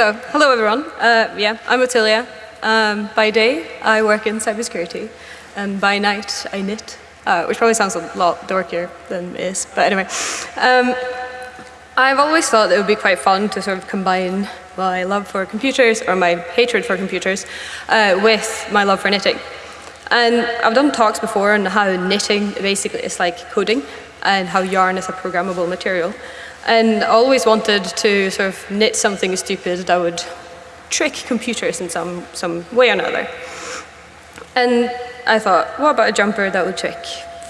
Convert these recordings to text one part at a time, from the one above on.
so hello everyone. Uh, yeah, I'm Ottilia. Um, by day, I work in cybersecurity, and by night, I knit, uh, which probably sounds a lot dorkier than it is, but anyway. Um, I've always thought it would be quite fun to sort of combine my love for computers, or my hatred for computers, uh, with my love for knitting. And I've done talks before on how knitting basically is like coding, and how yarn is a programmable material. And I always wanted to sort of knit something stupid that would trick computers in some, some way or another. And I thought, what about a jumper that would trick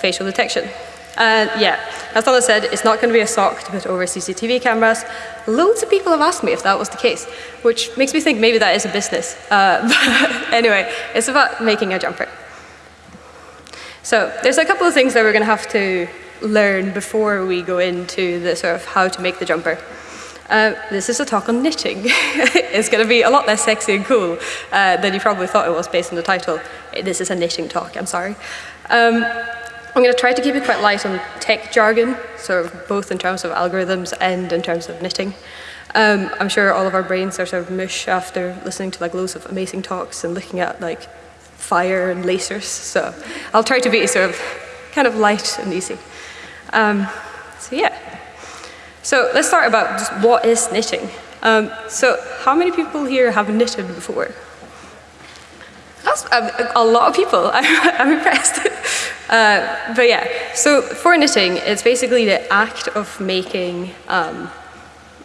facial detection? And yeah, as Donna said, it's not going to be a sock to put over CCTV cameras. Loads of people have asked me if that was the case, which makes me think maybe that is a business. Uh, but anyway, it's about making a jumper. So there's a couple of things that we're going to have to learn before we go into the sort of how to make the jumper. Uh, this is a talk on knitting. it's going to be a lot less sexy and cool uh, than you probably thought it was based on the title. This is a knitting talk, I'm sorry. Um, I'm going to try to keep it quite light on tech jargon, sort of both in terms of algorithms and in terms of knitting. Um, I'm sure all of our brains are sort of mush after listening to like loads of amazing talks and looking at like fire and lasers. So I'll try to be sort of kind of light and easy. Um, so yeah. So let's start about just what is knitting. Um, so how many people here have knitted before? That's a, a lot of people. I'm, I'm impressed. Uh, but yeah, so for knitting, it's basically the act of making um,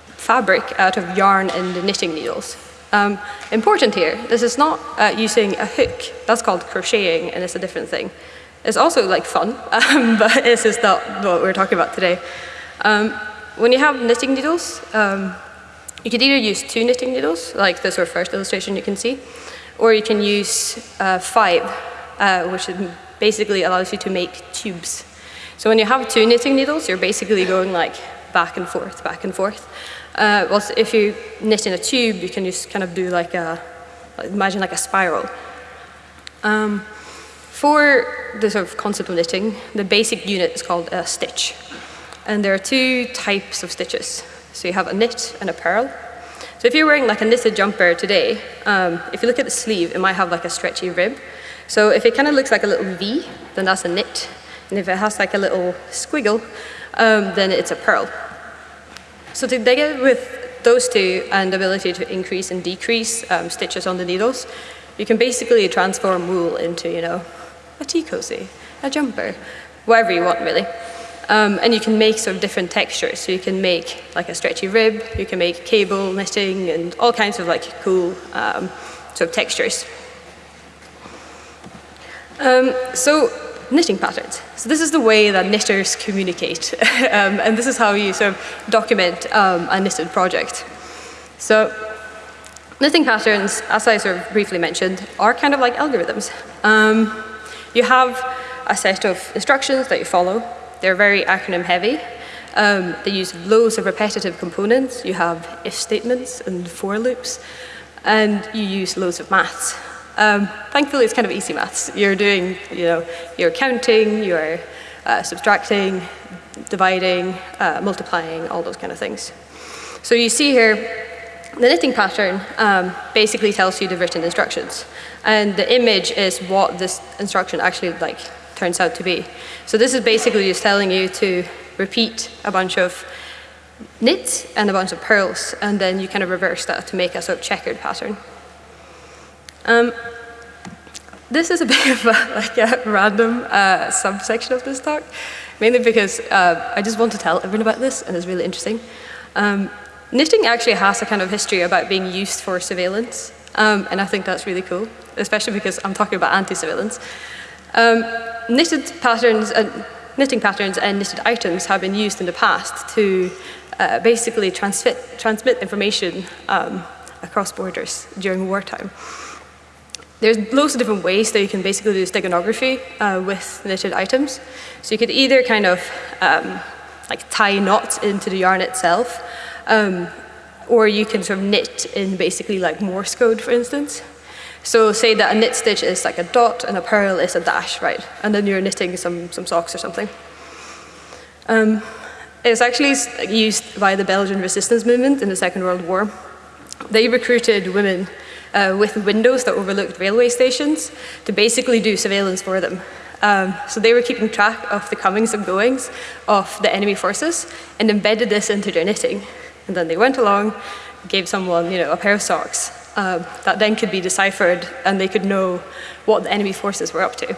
fabric out of yarn and knitting needles. Um, important here, this is not uh, using a hook. That's called crocheting, and it's a different thing. It's also like fun, um, but this is not what we're talking about today. Um, when you have knitting needles, um, you could either use two knitting needles, like this or first illustration you can see, or you can use uh, five, uh, which basically allows you to make tubes. So when you have two knitting needles, you're basically going like back and forth, back and forth. Uh, well, if you knit in a tube, you can just kind of do like a, imagine like a spiral. Um, for the sort of concept of knitting, the basic unit is called a stitch. And there are two types of stitches. So you have a knit and a purl. So if you're wearing like a knitted jumper today, um, if you look at the sleeve, it might have like a stretchy rib. So if it kind of looks like a little V, then that's a knit. And if it has like a little squiggle, um, then it's a purl. So to dig with those two and the ability to increase and decrease um, stitches on the needles, you can basically transform wool into, you know, a tea cozy, a jumper, whatever you want really. Um, and you can make sort of different textures. So you can make like a stretchy rib, you can make cable knitting and all kinds of like cool um, sort of textures. Um, so knitting patterns. So this is the way that knitters communicate. Um, and this is how you sort of document um, a knitted project. So knitting patterns, as I sort of briefly mentioned, are kind of like algorithms. You have a set of instructions that you follow. They're very acronym heavy. Um, they use loads of repetitive components. You have if statements and for loops. And you use loads of maths. Um, thankfully, it's kind of easy maths. You're doing, you know, you're counting, you're uh, subtracting, dividing, uh, multiplying, all those kind of things. So you see here, the knitting pattern um, basically tells you the written instructions. And the image is what this instruction actually like turns out to be. So this is basically just telling you to repeat a bunch of knits and a bunch of purls, and then you kind of reverse that to make a sort of checkered pattern. Um, this is a bit of a, like a random uh, subsection of this talk, mainly because uh, I just want to tell everyone about this, and it's really interesting. Um, knitting actually has a kind of history about being used for surveillance, um, and I think that's really cool especially because I'm talking about anti-surveillance. Um, knitted patterns and knitting patterns and knitted items have been used in the past to uh, basically transmit, transmit information um, across borders during wartime. There's loads of different ways that you can basically do steganography uh, with knitted items. So you could either kind of um, like tie knots into the yarn itself, um, or you can sort of knit in basically like Morse code, for instance. So say that a knit stitch is like a dot and a purl is a dash, right? And then you're knitting some, some socks or something. Um, it's actually used by the Belgian resistance movement in the Second World War. they recruited women uh, with windows that overlooked railway stations to basically do surveillance for them. Um, so they were keeping track of the comings and goings of the enemy forces and embedded this into their knitting. And then they went along, gave someone you know, a pair of socks um, that then could be deciphered and they could know what the enemy forces were up to.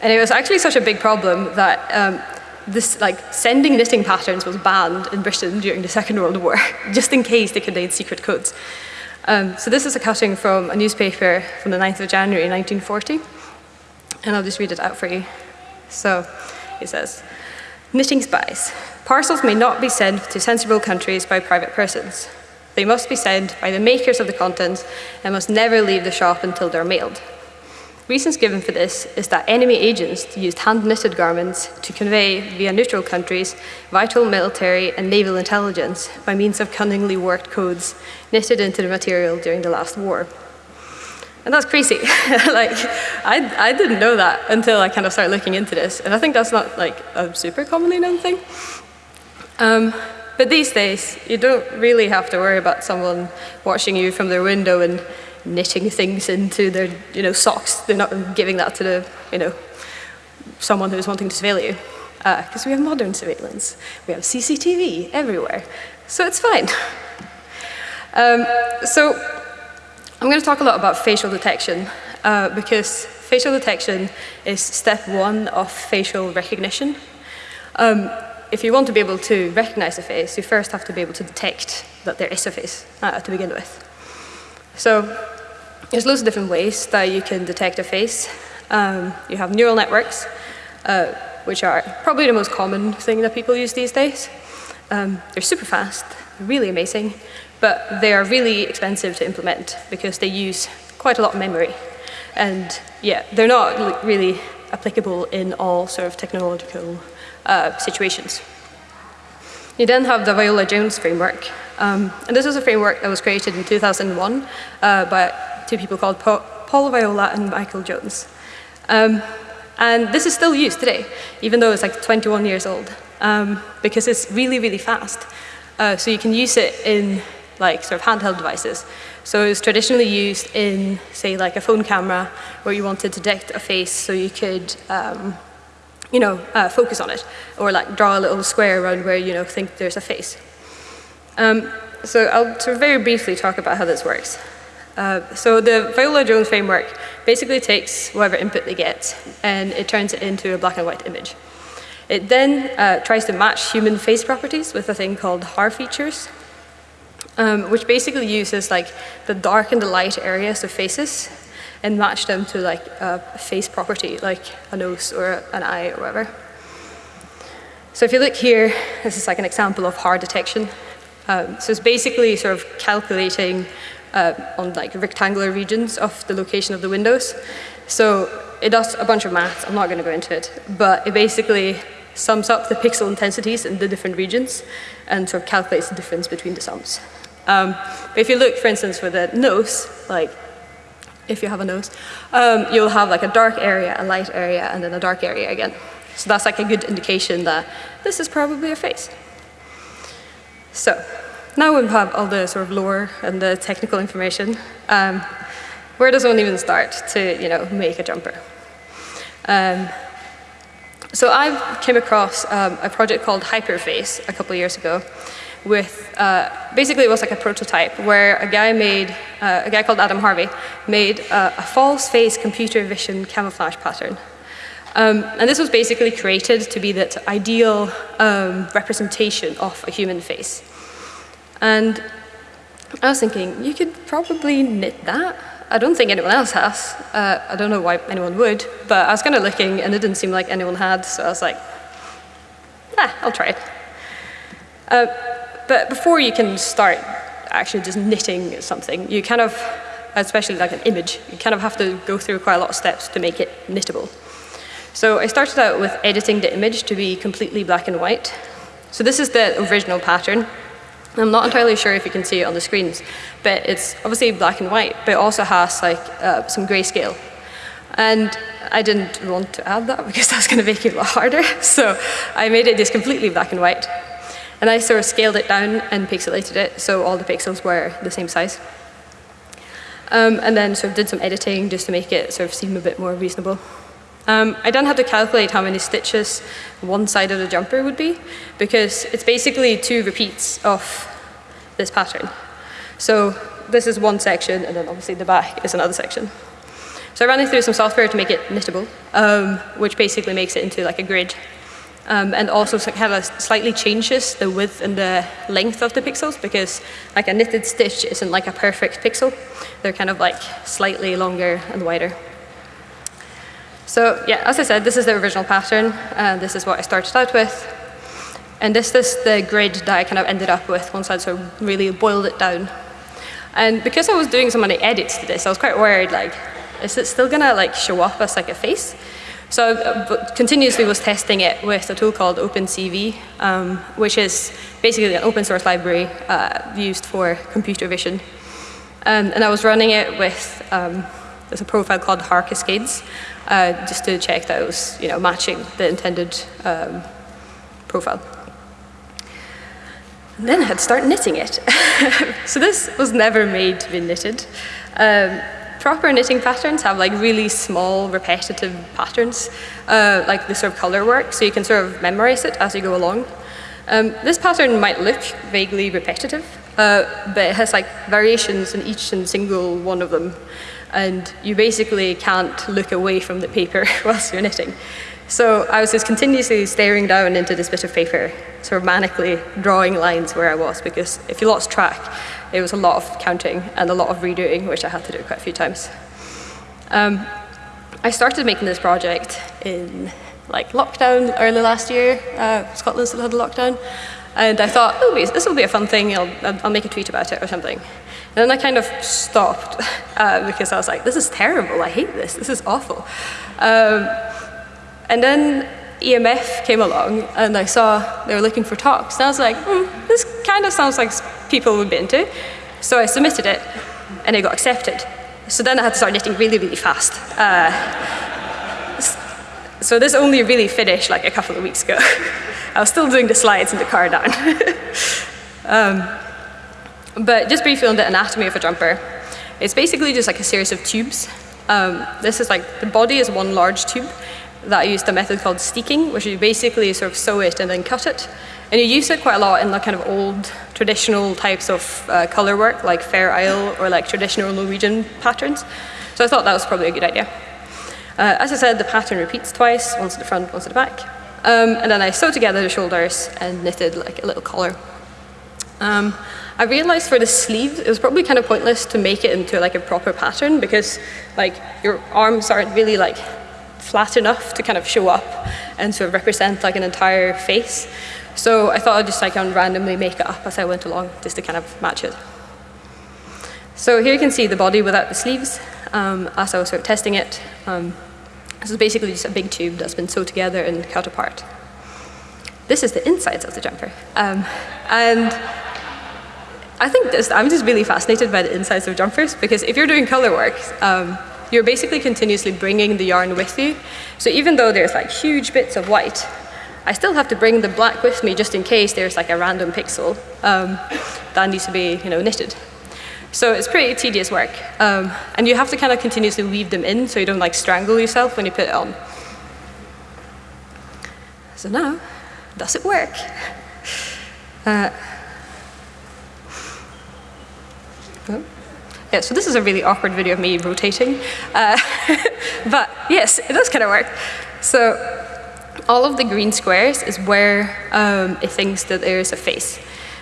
And it was actually such a big problem that um, this, like, sending knitting patterns was banned in Britain during the Second World War, just in case they contained secret codes. Um, so this is a cutting from a newspaper from the 9th of January 1940, and I'll just read it out for you. So it says, knitting spies. Parcels may not be sent to sensible countries by private persons. They must be sent by the makers of the contents and must never leave the shop until they're mailed. Reasons given for this is that enemy agents used hand-knitted garments to convey, via neutral countries, vital military and naval intelligence by means of cunningly worked codes knitted into the material during the last war. And that's crazy. like, I, I didn't know that until I kind of started looking into this. And I think that's not like a super commonly known thing. Um, but these days, you don't really have to worry about someone watching you from their window and knitting things into their you know, socks. They're not giving that to the, you know, someone who's wanting to surveil you. Because uh, we have modern surveillance. We have CCTV everywhere. So it's fine. Um, so I'm going to talk a lot about facial detection uh, because facial detection is step one of facial recognition. Um, if you want to be able to recognize a face, you first have to be able to detect that there is a face uh, to begin with. So there's loads of different ways that you can detect a face. Um, you have neural networks, uh, which are probably the most common thing that people use these days. Um, they're super fast, really amazing, but they are really expensive to implement because they use quite a lot of memory. And yeah, they're not really applicable in all sort of technological uh, situations. You then have the Viola-Jones framework. Um, and this is a framework that was created in 2001 uh, by two people called pa Paul Viola and Michael Jones. Um, and this is still used today, even though it's like 21 years old, um, because it's really, really fast. Uh, so you can use it in like sort of handheld devices. So it's traditionally used in, say, like a phone camera, where you want to detect a face so you could, um, you know, uh, focus on it, or like draw a little square around where you know think there's a face. Um, so I'll sort of very briefly talk about how this works. Uh, so the Viola-Jones framework basically takes whatever input they get and it turns it into a black and white image. It then uh, tries to match human face properties with a thing called Haar features, um, which basically uses like the dark and the light areas of faces and match them to like a face property, like a nose or an eye or whatever. So if you look here, this is like an example of Haar detection. Um, so it's basically sort of calculating uh, on like rectangular regions of the location of the windows. So it does a bunch of math, I'm not going to go into it, but it basically sums up the pixel intensities in the different regions and sort of calculates the difference between the sums. Um, but if you look, for instance, for the nose, like if you have a nose, um, you'll have like a dark area, a light area, and then a dark area again. So that's like a good indication that this is probably a face. So now we have all the sort of lore and the technical information. Um, where does one even start to, you know, make a jumper? Um, so I came across um, a project called Hyperface a couple of years ago with, uh, basically it was like a prototype where a guy made, uh, a guy called Adam Harvey made a, a false face computer vision camouflage pattern. Um, and this was basically created to be that ideal um, representation of a human face. And I was thinking, you could probably knit that. I don't think anyone else has. Uh, I don't know why anyone would, but I was kind of looking and it didn't seem like anyone had, so I was like, ah, I'll try it. But before you can start actually just knitting something, you kind of, especially like an image, you kind of have to go through quite a lot of steps to make it knittable. So I started out with editing the image to be completely black and white. So this is the original pattern. I'm not entirely sure if you can see it on the screens, but it's obviously black and white, but it also has like uh, some grayscale. And I didn't want to add that because that's going to make it a lot harder. So I made it just completely black and white. And I sort of scaled it down and pixelated it so all the pixels were the same size. Um, and then sort of did some editing just to make it sort of seem a bit more reasonable. Um, I then had to calculate how many stitches one side of the jumper would be because it's basically two repeats of this pattern. So this is one section and then obviously the back is another section. So I ran it through some software to make it knittable, um, which basically makes it into like a grid um, and also kind of slightly changes the width and the length of the pixels because like a knitted stitch isn't like a perfect pixel. They're kind of like slightly longer and wider. So yeah, as I said, this is the original pattern. and this is what I started out with. And this is the grid that I kind of ended up with once I'd sort of really boiled it down. And because I was doing so many edits to this, I was quite worried, like, is it still gonna like show up as like a face? So uh, continuously was testing it with a tool called OpenCV, um, which is basically an open source library uh, used for computer vision. Um, and I was running it with, um, there's a profile called HaarCascades, uh, just to check that it was you know, matching the intended um, profile. And then I had to start knitting it. so this was never made to be knitted. Proper knitting patterns have like really small repetitive patterns, uh, like the sort of color work, so you can sort of memorize it as you go along. Um, this pattern might look vaguely repetitive, uh, but it has like variations in each and single one of them. And you basically can't look away from the paper whilst you're knitting. So I was just continuously staring down into this bit of paper, sort of manically drawing lines where I was, because if you lost track, it was a lot of counting and a lot of redoing, which I had to do quite a few times. Um, I started making this project in like lockdown early last year. Uh, Scotland still had a lockdown. And I thought, oh, this will be a fun thing. I'll, I'll make a tweet about it or something. And then I kind of stopped uh, because I was like, this is terrible. I hate this. This is awful. Um, and then EMF came along and I saw they were looking for talks. And I was like, hmm, this kind of sounds like people would be into. So I submitted it and it got accepted. So then I had to start knitting really, really fast. Uh, so this only really finished like a couple of weeks ago. I was still doing the slides in the car down. um, but just briefly on the anatomy of a jumper. It's basically just like a series of tubes. Um, this is like, the body is one large tube that I used a method called steeking, which you basically sort of sew it and then cut it. And you use it quite a lot in the kind of old traditional types of uh, color work, like Fair Isle or like traditional Norwegian patterns. So I thought that was probably a good idea. Uh, as I said, the pattern repeats twice, once at the front, once at the back. Um, and then I sewed together the shoulders and knitted like a little collar. Um, I realized for the sleeve, it was probably kind of pointless to make it into like a proper pattern because like your arms aren't really like flat enough to kind of show up and sort of represent like an entire face. So I thought I'd just like randomly make it up as I went along just to kind of match it. So here you can see the body without the sleeves um, as I was sort of testing it. Um, this is basically just a big tube that's been sewed together and cut apart. This is the insides of the jumper. Um, and I think this, I'm just really fascinated by the insides of jumpers because if you're doing color work, um, you're basically continuously bringing the yarn with you. So even though there's like huge bits of white, I still have to bring the black with me just in case there's like a random pixel um, that needs to be you know, knitted. So it's pretty tedious work. Um, and you have to kind of continuously weave them in so you don't like strangle yourself when you put it on. So now, does it work? Uh, oh. Yeah, so this is a really awkward video of me rotating. Uh, but yes, it does kind of work. So all of the green squares is where um, it thinks that there is a face.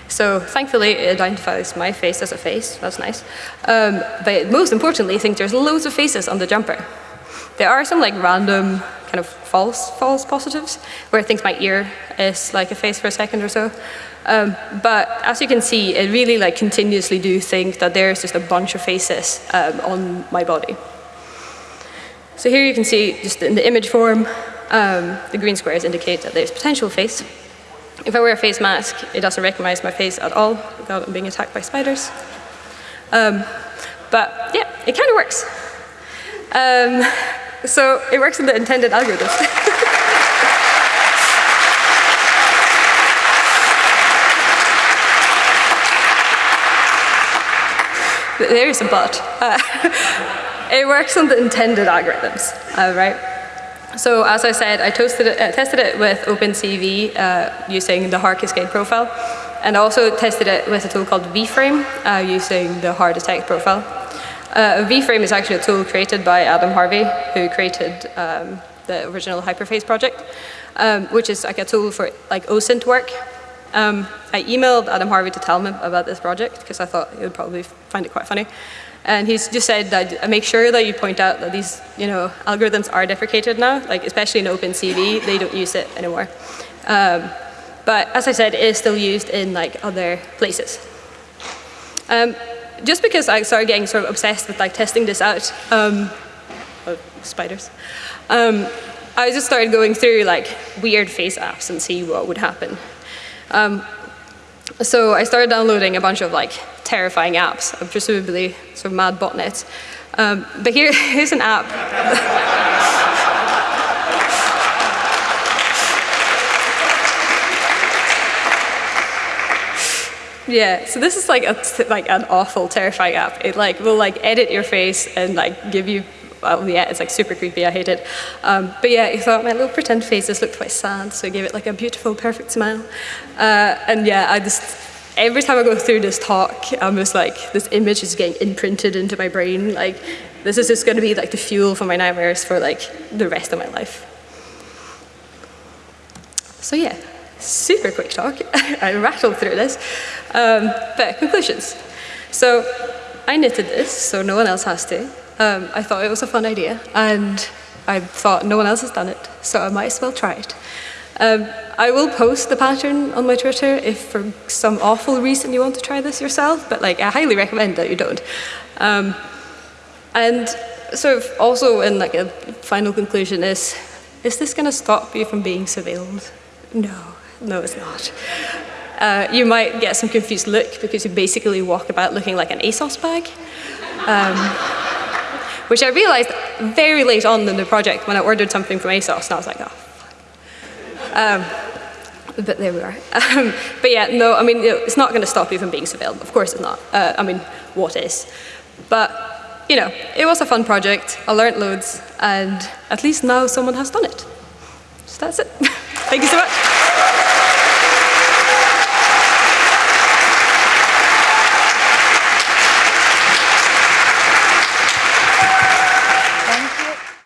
So thankfully it identifies my face as a face, that's nice. Um, but most importantly, I think there's loads of faces on the jumper. There are some like random kind of false false positives where it thinks my ear is like a face for a second or so. Um, but as you can see, it really like continuously do think that there's just a bunch of faces um, on my body. So here you can see just in the image form, um, the green squares indicate that there's potential face. If I wear a face mask, it doesn't recognize my face at all without being attacked by spiders. Um, but yeah, it kind of works. Um, so it works in the intended algorithm. there is a but. Uh, it works on the intended algorithms, uh, right? So as I said, I it, uh, tested it with OpenCV uh, using the Haar Cascade profile, and also tested it with a tool called VFrame uh, using the Haar Detect profile. Uh, VFrame is actually a tool created by Adam Harvey, who created um, the original Hyperface project, um, which is like a tool for like OSINT work. Um, I emailed Adam Harvey to tell him about this project because I thought he would probably find it quite funny. And he's just said that make sure that you point out that these you know, algorithms are deprecated now, like especially in OpenCV, they don't use it anymore. Um, but as I said, it is still used in like other places. Um, just because I started getting sort of obsessed with like testing this out, um, oh, spiders, um, I just started going through like weird face apps and see what would happen. Um, so I started downloading a bunch of like terrifying apps, presumably sort of mad botnets. Um, but here, here's an app. Yeah, so this is like a, like an awful, terrifying app. It like will like edit your face and like give you, well, yeah, it's like super creepy. I hate it. Um, but yeah, I thought my little pretend faces looked quite sad, so I gave it like a beautiful, perfect smile. Uh, and yeah, I just every time I go through this talk, I'm just like, this image is getting imprinted into my brain. Like, this is just going to be like the fuel for my nightmares for like the rest of my life. So yeah, super quick talk. I rattled through this. Um, but conclusions. So I knitted this, so no one else has to. Um, I thought it was a fun idea, and I thought no one else has done it, so I might as well try it. Um, I will post the pattern on my Twitter if for some awful reason you want to try this yourself, but like I highly recommend that you don't. Um, and sort of also in like a final conclusion is, is this going to stop you from being surveilled? No, no it's not. Uh, you might get some confused look because you basically walk about looking like an ASOS bag. Um, which I realized very late on in the project when I ordered something from ASOS and I was like, oh, um, but there we are. Um, but yeah, no, I mean, it's not going to stop you from being surveilled. Of course it's not. Uh, I mean, what is? But, you know, it was a fun project. I learned loads, and at least now someone has done it. So that's it. Thank you so much.